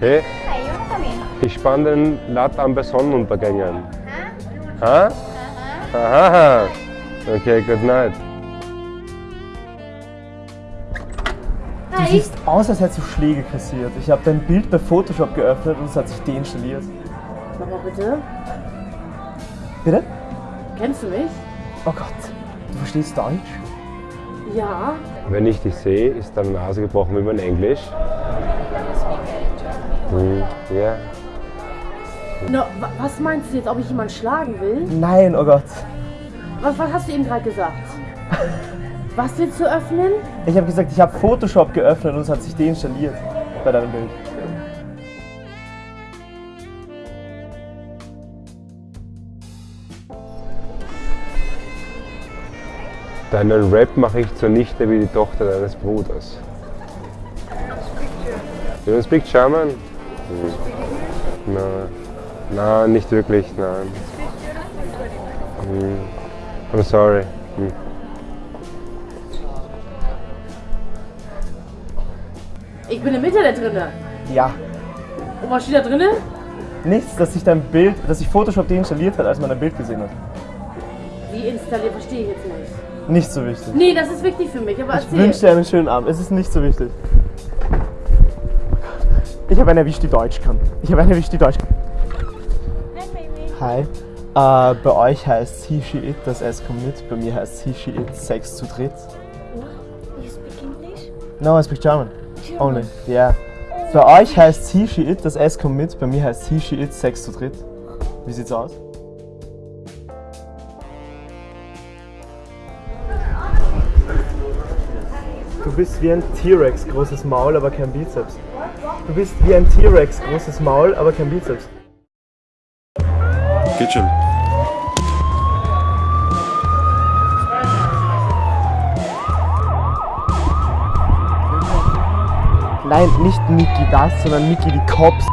Hey, ich spann den Latt an bei Sonnenuntergängen. Huh? Ha? Aha. Okay, good night. Du siehst aus, als hättest du Schläge kassiert. Ich habe dein Bild bei Photoshop geöffnet und es hat sich deinstalliert. Nochmal bitte. Bitte? Kennst du mich? Oh Gott, du verstehst Deutsch? Ja. Wenn ich dich sehe, ist deine Nase gebrochen wie mein Englisch. Hm, Ja. No, wa- was meinst du jetzt, ob ich jemanden schlagen will? Nein, oh Gott. Was, was hast du eben gerade gesagt? Was willst du öffnen? Ich habe gesagt, ich habe Photoshop geöffnet und es hat sich deinstalliert bei deinem Bild. Deinen Rap mache ich zunichte wie die Tochter deines Bruders. You don't speak German? Hm. Nein. Nein, nicht wirklich, nein. Hm. I'm sorry. Hm. Ich bin im Internet drinne. Ja. Und was steht da drinne? Nichts, dass sich dein Bild, dass sich Photoshop deinstalliert hat, als man dein Bild gesehen hat. Wie installiert, verstehe ich jetzt nicht. Nicht so wichtig. Nee, das ist wichtig für mich, aber Ich wünsche dir einen schönen Abend. Es ist nicht so wichtig. Ich habe eine erwischt, die Deutsch kann. Ich habe eine erwischt, die Deutsch kann. Hi, baby. Hi. Äh, bei euch heißt he, she, it, das S kommt mit. Bei mir heißt he, she, it, Sex zu dritt. What? You speak English? No, I speak German. Only. Yeah. Bei euch heißt he, she, it, das S kommt mit. Bei mir heißt he, she, it, Sex zu dritt. Wie sieht's aus? Du bist wie ein T-Rex, großes Maul, aber kein Bizeps. Du bist wie ein T-Rex, großes Maul, aber kein Bizeps. Geht schon. Nein, nicht Niki das, sondern Niki die Cops.